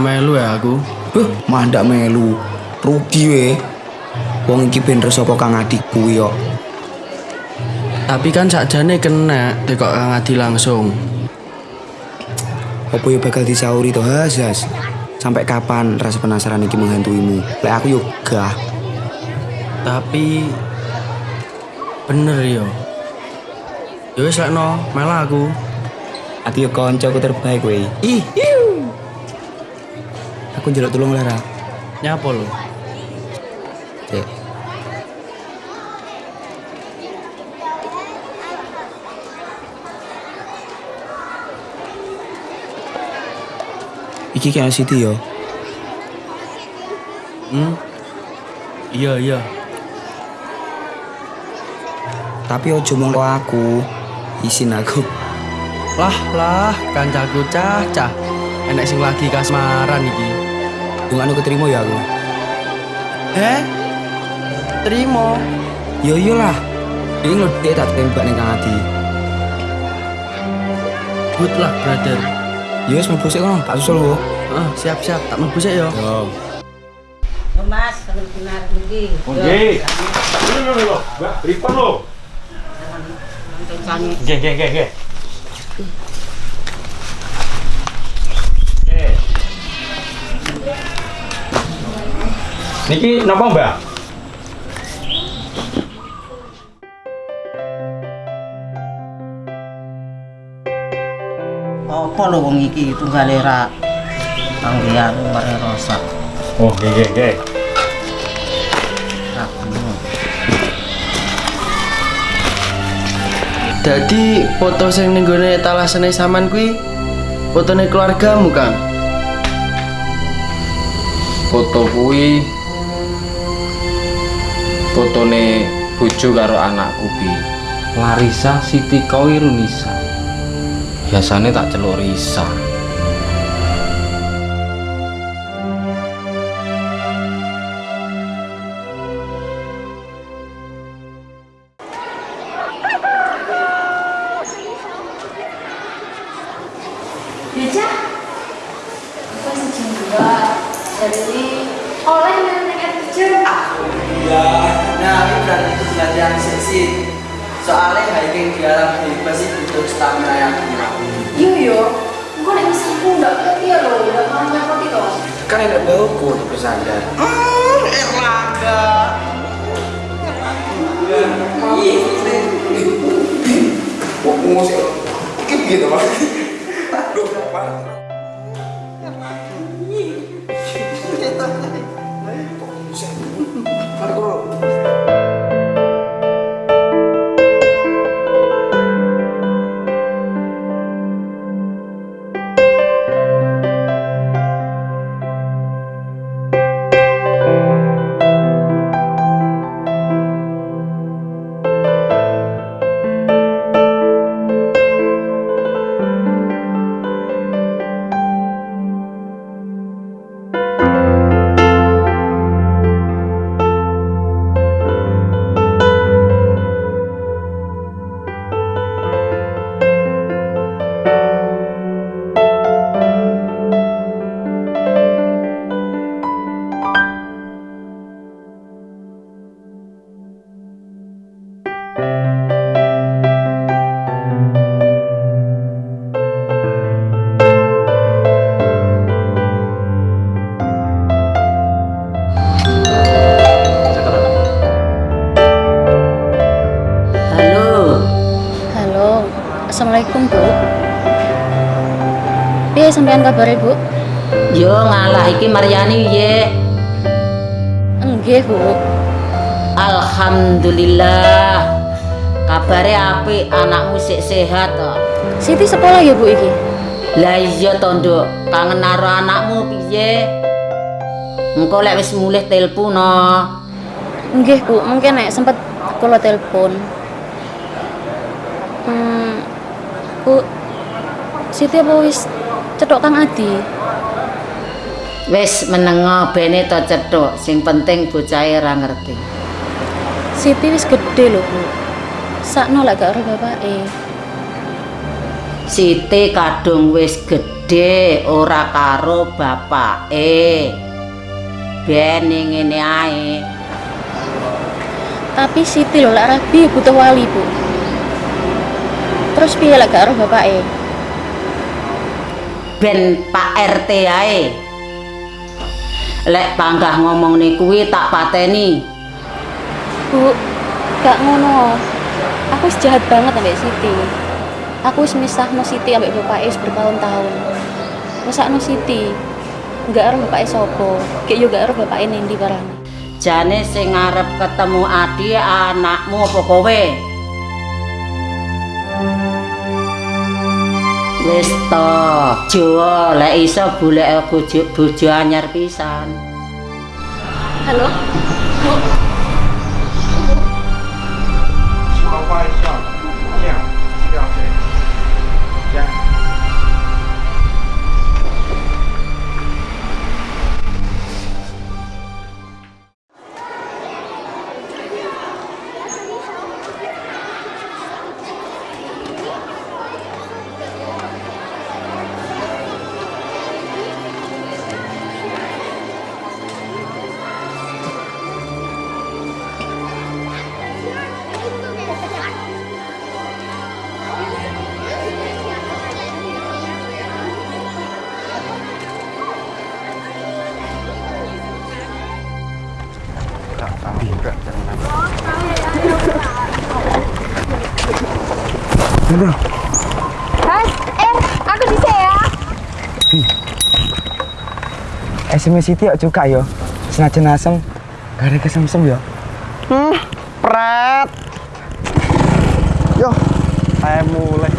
melu ya aku. Beh, mah ndak melu. Rugi we. Wong iki ben sapa Kang. Tapi kan sakjane kena tekok Kang Adi langsung. Apa yo bakal disauri to Hasas? Sampai kapan rasa penasaran iki menghantuimu? Lek aku yo gah. Tapi bener yo. Yo wis lekno, mela aku. Ati yo koncoku terbaik we. Ih. Aku njaluk tolong Lara. Nyapa lo? Cek. Iki kayak Siti yo. Hmm? Iya, iya. Tapi ojo mongko aku. Isin aku. Lah, lah, kancaku cah-cah. Enek sing lagi kasmaran iki. Dungan keterima ya aku. Eh? Terima. Yo yo lah. Ini lo dia tak tembak nih Kang Adi. Good luck, brother. Yo wis mlebu sik kono, tak susul lo. Ah, siap-siap, tak mlebu sik yo. Yo. Yo Mas, kalau benar iki. Oke. Ini lho lho, Mbak, pripun lho? Kencane. Nggih, nggih, Niki napa, Mbak? Apa lho wong iki tunggale ra panggilan mare rosak. Oh, nggih, nggih. Dadi foto sing ning gone talasane saman kuwi fotone keluargamu, Kang. foto kuwi fotone bojo karo anakku bi Larisa Siti Kawirunisa biasanya tak celuk Risa Beca? Dua? Jadi oleh nenek kerja. Iya, nah ini berarti itu belajar seksi. Soalnya hiking di alam bebas itu butuh stamina yang kuat. Yo yo, nek bisa aku ndak ngerti ya lo, udah mau nyapot itu. Kan enak bauku untuk bersandar. Hmm, Erlangga. Iya, Wah, musik. Iki gitu, Mas. Halo, assalamualaikum bu. Piye sampean kabar bu? Yo ngalah iki Maryani ye. Enggih bu. Alhamdulillah. Kabare apik, anakmu sik sehat kok. Siti sekolah ya bu iki. Lah iya to, Nduk. Kangen karo anakmu piye? Engko lek wis mulih telepon no. Enggih bu, mungkin nek sempet kula telepon. Hmm, bu, Siti apa wis cetok Kang Adi? Wis menengo bene to cethuk, sing penting bocahe ra ngerti. Siti wis gede lho bu. Sakno lek gak ora bapake. Siti kadung wis gedhe ora karo bapake. Ben ning ngene ae. Tapi Siti lho lek rabi butuh wali, Bu. Terus piye lek gak roh bapake? Ben Pak RT ae. Lek panggah ngomongne kuwi tak pateni. Bu, gak ngono. Aku wis jahat banget ambek Siti. Aku wis misahno Siti ambek bapake bertahun-tahun. Mesakno Siti. Gak roh bapake sapa. Kayak yo gak roh bapake nendi barang. Jane sing arep ketemu Adi anakmu apa kowe? Wis to, Jawa lek iso golek bojo bojo anyar pisan. Halo? 说话 SMS Siti yuk juga yo. Senajan asem, gak ada kesemsem yo. Hmm, pret. Yo, saya mulai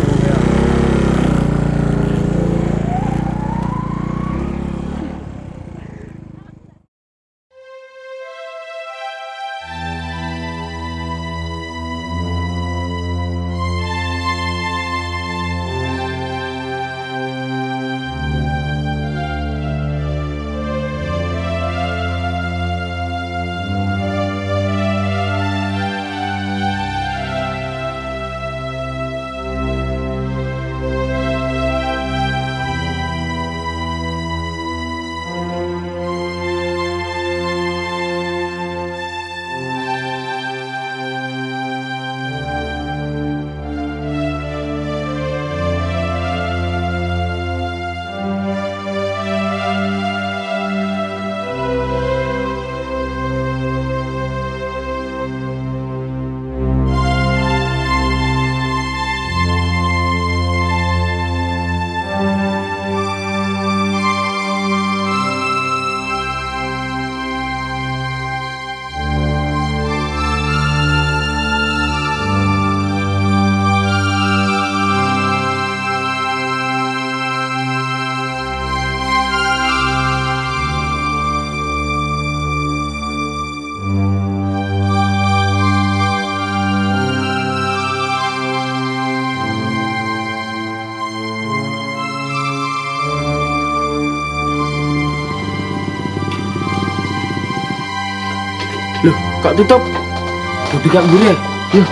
Loh, kok tutup? Udah tidak boleh. Loh.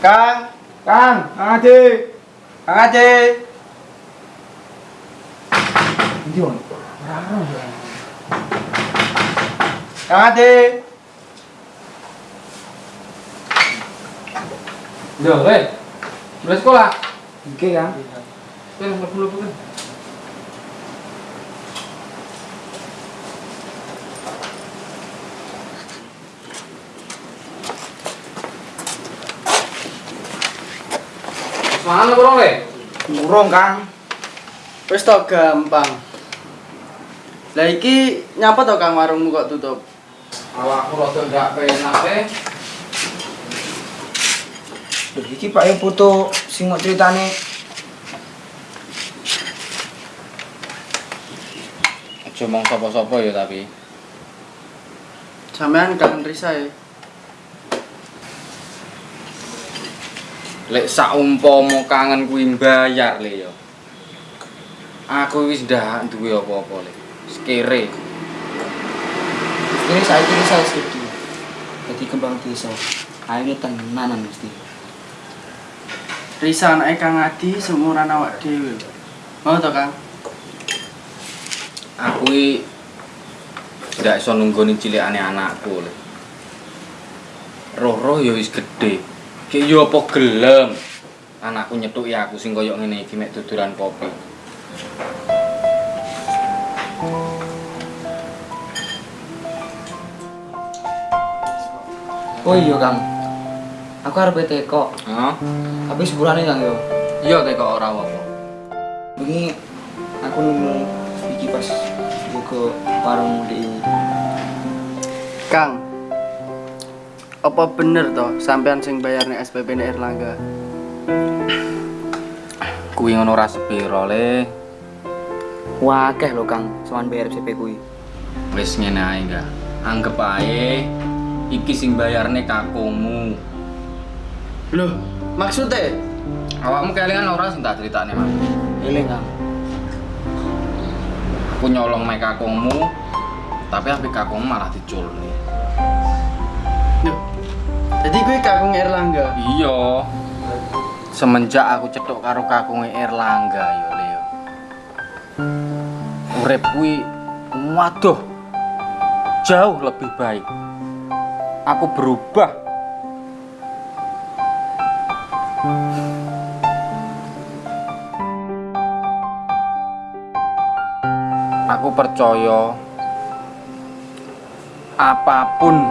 Kang, Kang, Kang Aji, Kang Aji. Ini on? Kang Aji. Lho, weh. Mulai sekolah. Oke kan? Weh, mlebu-mlebu kan. Mana bro, weh? Murung, Kang. Wis to gampang. Lah iki nyapa to Kang warungmu kok tutup? Awakku rada gak penak, weh. Lho iki Pak yang foto sing mau ceritane Aja mong sapa-sapa ya tapi. Sampean kangen Risa ya. Lek saumpama kangen kuwi mbayar le ya. Aku wis ndak duwe apa-apa le. Wis kere. Ini saya ini saya sedih. Jadi kembang desa. Ayo tenanan mesti. Risa anake Kang Adi seumuran awak dhewe. Mau to, Kang? Aku iki ndak iso nunggoni cilikane anakku. Roh-roh ya wis gedhe. Ki yo apa gelem. Anakku nyethuki aku sing koyo ngene iki mek duduran kopi. Oh iya Kang. Aku arep teko. Tapi sepurane Kang yo. Iya teko ora apa-apa. Begini aku nemu iki pas buka warung di Kang. Apa bener toh sampean sing bayarne SPP ne Erlangga? Kuwi ngono ora sepiro le. Wakeh lho Kang, sowan bayar CP kuwi. Wis ngene ae enggak. Anggep ae iki sing bayarne kakungmu. Loh, maksudnya? Awakmu kelingan ora sing tak critakne, Mas. Eling Kang. Aku nyolong mek kakungmu, tapi api kakungmu malah diculne. Loh, jadi gue kakung Erlangga. Iya. Semenjak aku cetok karo kakunge Erlangga yo Leo. Urip kuwi waduh jauh lebih baik. Aku berubah. Percaya apapun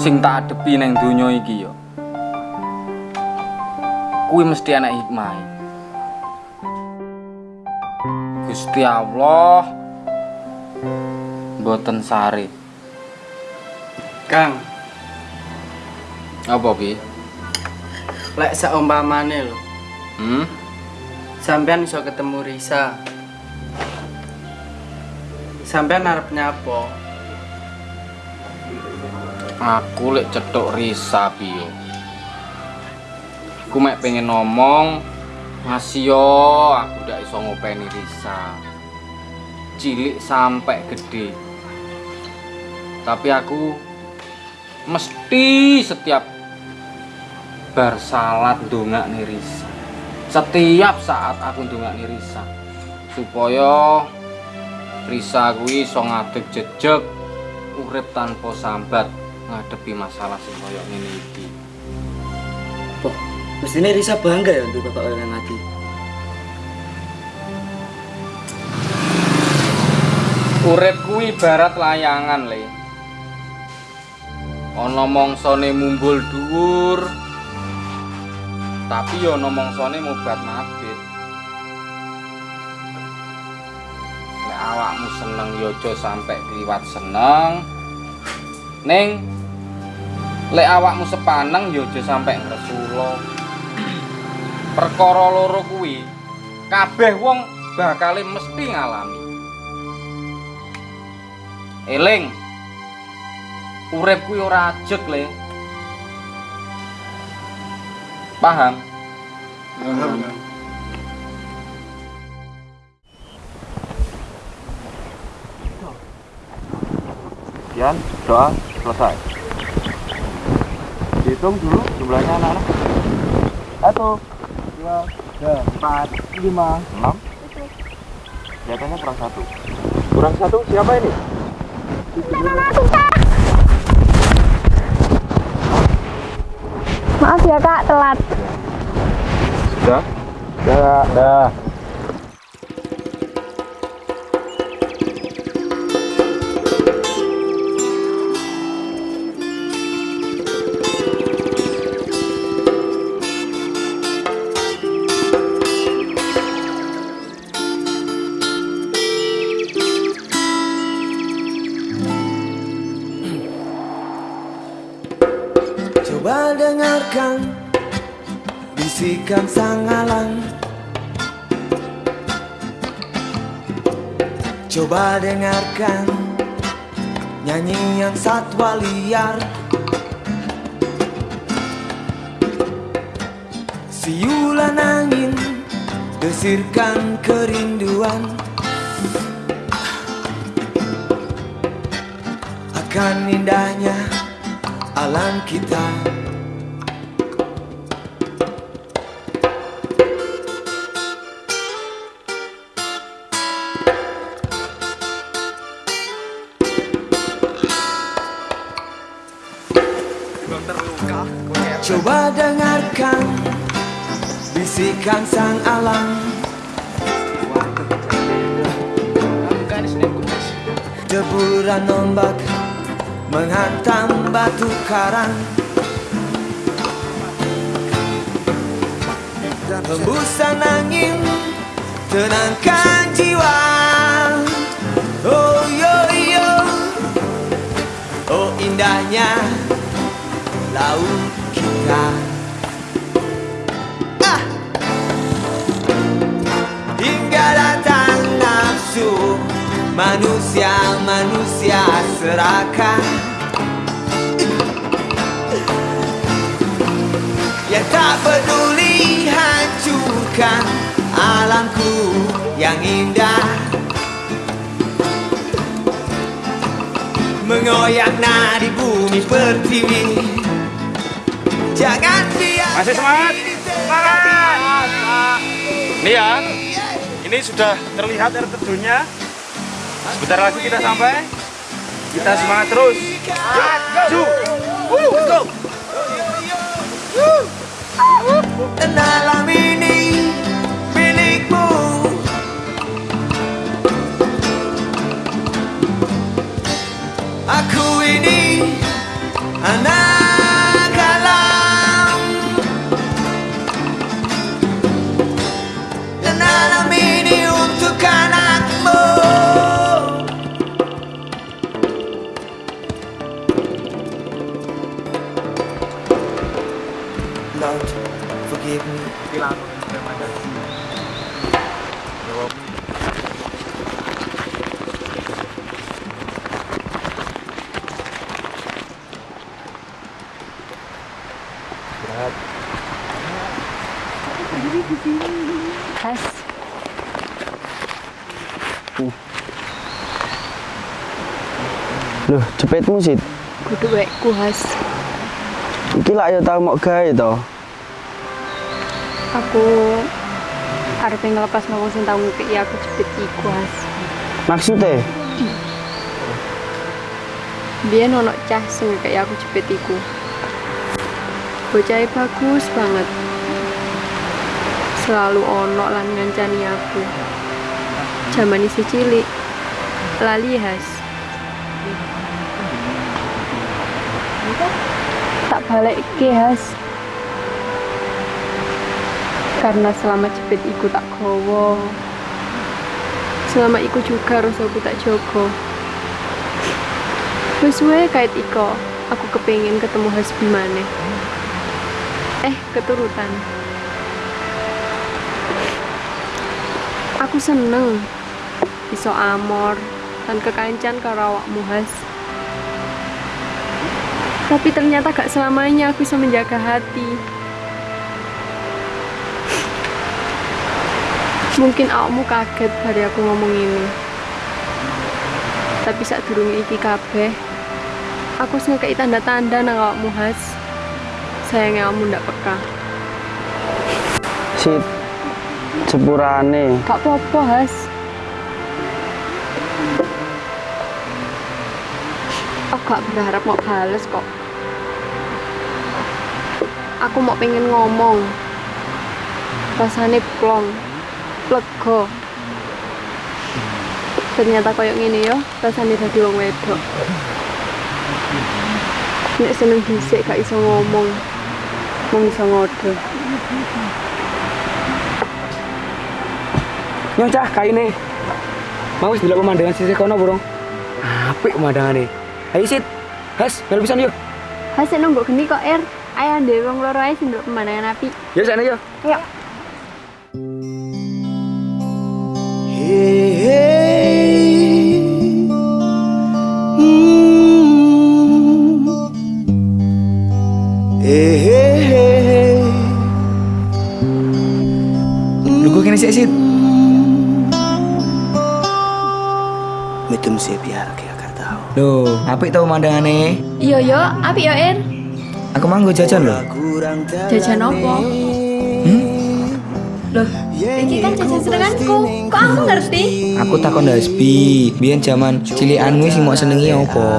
sing tak adepi neng donya iki yo kuwi mesti ana hikmah Gusti Allah mboten sari Kang, apa bi? Lek saumpamane lho, hmm? Sampean iso ketemu Risa. Sampean arep nyapa? aku lek cetok risa biyo aku mek pengen ngomong masih yo aku ndak iso ngopeni risa. Cilik sampai gede. Tapi aku mesti setiap bar salat ndongak nih risa. Setiap saat aku ndongak nih risa. Supaya Risa kuwi iso ngadeg jejeg urip tanpa sambat ngadepi masalah sing koyo ngene iki. Oh, mestine Risa bangga ya untuk Bapak Kang Adi. Urip kuwi ibarat layangan, Le. Ana mongsane mumbul dhuwur. Tapi ya ana mongsane mobat mabit. Awakmu seneng ya aja sampe kliwat seneng. Ning lek awakmu sepaneng ya aja sampe ngresula. Perkara loro kuwi kabeh wong bakale mesti ngalami. Eling. Urip kuwi ora ajeg, Le. Paham? Sekian, doa selesai. Hitung dulu jumlahnya anak-anak. Satu, dua, tiga, empat, lima, enam. Kelihatannya kurang satu. Kurang satu siapa ini? Maaf ya kak, telat. Sudah? Sudah. Sudah. Bisikan sang alam Coba dengarkan nyanyian satwa liar. Siulan angin desirkan kerinduan. Akan indahnya alam kita bisikan sang alam. Deburan ombak menghantam batu karang. Hembusan angin tenangkan jiwa. Oh yo yo. Oh indahnya laut kita Manusia-manusia serakah Yang tak peduli hancurkan alamku yang indah Mengoyak nadi bumi pertiwi Jangan biar Masih semangat? Semangat! Ini ya, ini sudah terlihat air terjunnya. Sebentar lagi kita sampai. Kita semangat terus. Maju! Let's go! Ini milikmu Aku ini anak Loh, cepetmu sih. kudu wekku Has. Iki lah ya tau mau gawe to. Aku arep ngelepas wong sing tau ngekeki aku jepit iku Has. Maksudnya? Biyen ono cah sing ngekeki aku jepit iku. Bocahnya bagus banget. Selalu ono lan ngancani aku. Zaman isi cilik. Lali Has. Balik ke Has. Karena selama jepit iku tak gowo. Selama iku juga harus aku tak jogo. Wae kait iko, aku kepengin ketemu Hasbi maneh. Eh, keturutan. Aku seneng iso amor dan kekancan karo awakmu Has. Tapi ternyata gak selamanya aku bisa menjaga hati. Mungkin awakmu kaget hari aku ngomong ini. Tapi saat durung iki kabeh, aku wis ngekei tanda-tanda nang awakmu Has. Sayangnya kamu ndak peka. Sit sepurane. Gak apa-apa, Has. Gak berharap mau bales kok. Aku mau pengen ngomong. Rasane plong, lega. Ternyata koyo ngene yo, rasane dadi wong wedok. Nek seneng dhisik gak iso ngomong. Mung iso ngode. Yo cah kaine. Mau wis delok pemandangan sisih kono burung. Apik pemandangane. Ayo sit. Has, melu pisan yuk. Hasil nunggu geni kok, Er. Ayo deh, wong loro ae sing pemandangan api. Yo sana yo. Yuk. Hey, hey. Mm. Hey, hey, hey. Lu gue kene sik sit. Mitum se biar ke akar tahu. Loh, apik tau mandangane. Iya yo, api yo Er. Aku manggo jajan loh. Jajan opo? Loh, iki kan jajan senenganku. Kok aku ngerti? Aku takon Hasbi, biyen zaman cilikanmu sing mau senengi apa?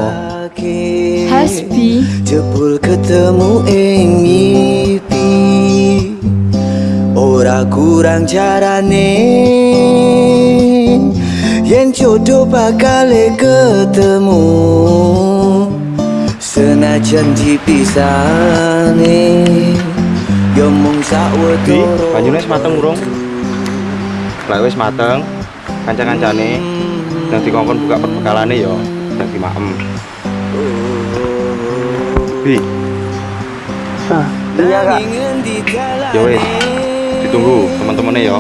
Hasbi. Jebul ketemu ing ngipi Ora kurang carane Yen jodoh bakal ketemu Senajan dipisane Yo mung sawetara banyune wis mateng urung? Lah wis mateng. Kanca-kancane nang dikongkon buka perbekalane ya nang di maem. Bi. Iya kak Ya wis. Ditunggu teman-temannya ya.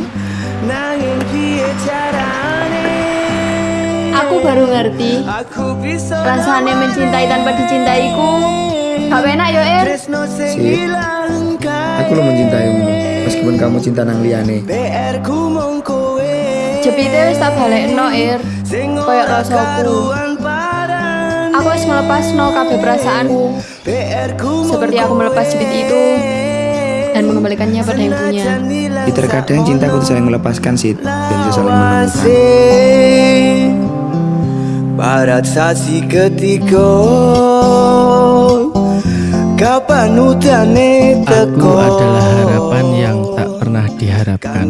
Aku baru ngerti. Rasanya mencintai tanpa dicintaiku. Gak enak yo Er. Sip. Aku lo mencintaimu, meskipun kamu cinta nang kowe Jepite wis tak balekno Er. Kayak rasaku. Aku wis melepasno kabeh perasaanku. Seperti aku melepas jepit itu dan mengembalikannya pada yang punya. Di terkadang cinta kudu saling melepaskan sih, dan saling menemukan. Barat sasi ketika Kapan udane Aku teko adalah harapan yang tak pernah diharapkan.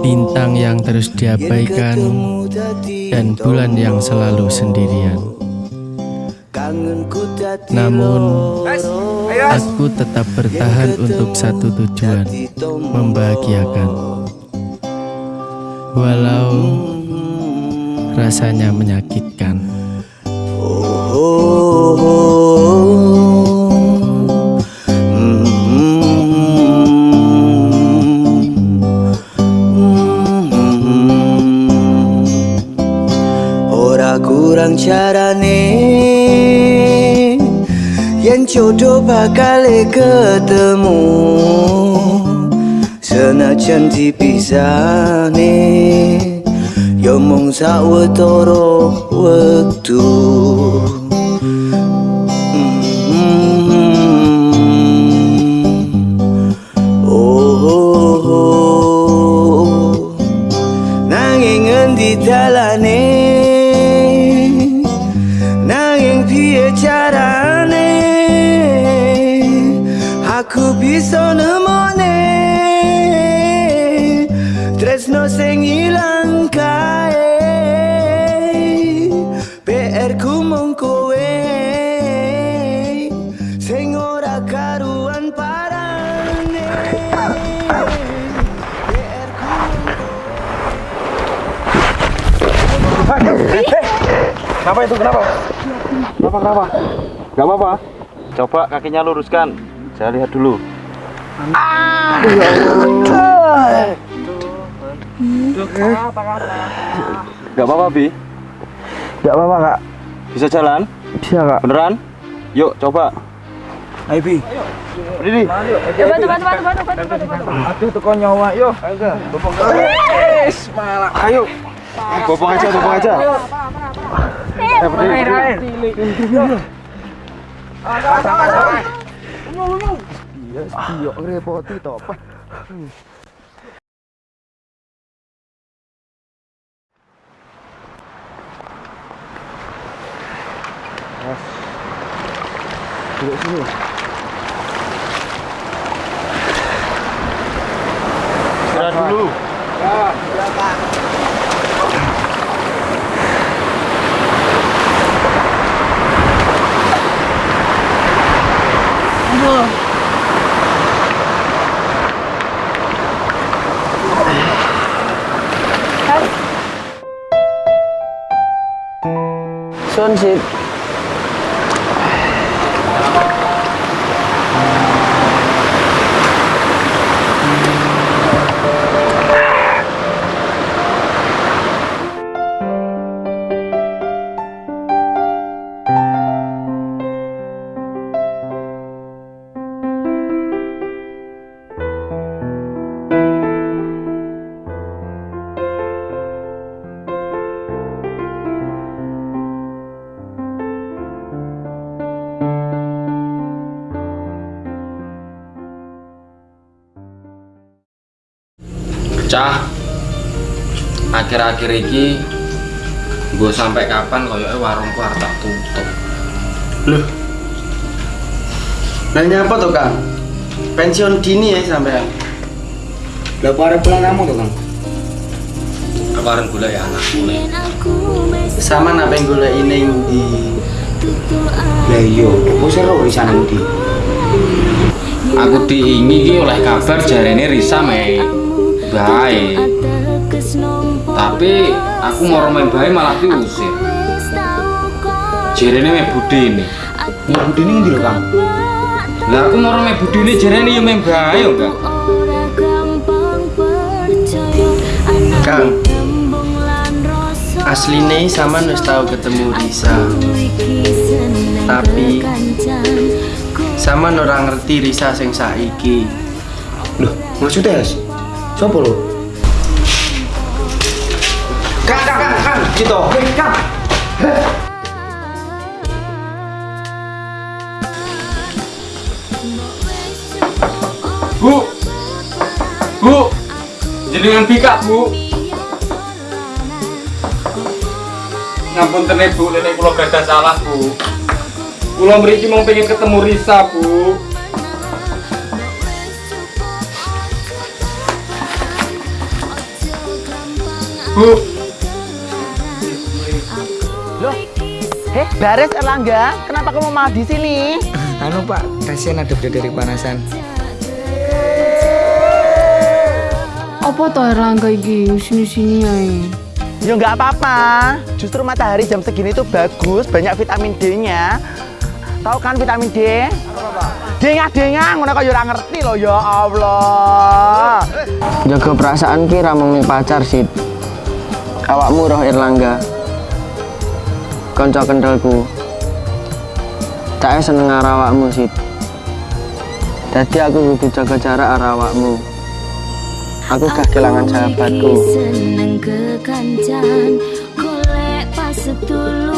Bintang yang terus diabaikan Dan bulan yang selalu sendirian. Namun Aku tetap bertahan untuk satu tujuan Membahagiakan. Walau Rasanya menyakitkan oh. Ora kurang carane Yen jodoh bakal ketemu Senajan dipisane Ya mung sawetara wektu Kenapa itu? Kenapa? Kenapa? Kenapa? Gak apa-apa. Coba kakinya luruskan. Saya lihat dulu. Gak apa-apa, Bi. Gak apa-apa kak Bisa jalan? Bisa kak Beneran? Yuk, coba. Ayo Bi Berdiri. Coba coba coba coba coba coba coba. Aduh tekan nyawa yuk Wes malah Ayo. Bopong aja, bopong aja. Eh, berdiri. Iya, iya repoti toh Pak. Duduk sini. Istirahat dulu. Sun sip. Cah, akhir-akhir iki gue sampai kapan koyoke warungku arep tak tutup. Loh. Nanya apa tuh Kang? Pensiun dini ya sampean. Lah arep pulang kamu tuh, Kang? Aku arep golek anakku nih. Sama apa yang golek ini di Lah iya, kok seru di sana ndi? Aku diingi oleh kabar jarene Risa mei bae. Tapi aku mau main bae malah diusir. Jarene mei budine. Ya budine ngendi lho, Kang? Lah aku mau main budine jarene yo main bae yo enggak. Kang. Asline sama wis tahu ketemu Risa. Tapi sama ora ngerti Risa sing saiki. Loh, maksudnya Has? Sopo lho? Kang, kang, kang, kang, gitu. Kang. Bu. Bu. Jenengan pikat, Bu. Ngampun tenan Bu, nenek kula gadah salah, Bu. Kula mriki mau pengen ketemu Risa, Bu. Bu, Loh, heh, Bares Erlangga, kenapa kamu malah di sini? Anu Pak, kasihan ada dari panasan. Apa toh Erlangga iki sini-sini ae? Ya nggak apa-apa, justru matahari jam segini tuh bagus, banyak vitamin D-nya. Tahu kan vitamin D? Dengah-dengah, ngono kok ya ora ngerti loh ya Allah. Jaga perasaan ki ra pacar sih. Awakmu roh Erlangga. Kanca kendalku. Tak seneng karo awakmu sih. Dadi aku kudu jaga jarak karo awakmu. Aku gak kehilangan sahabatku. seneng kekancan golek pas setulur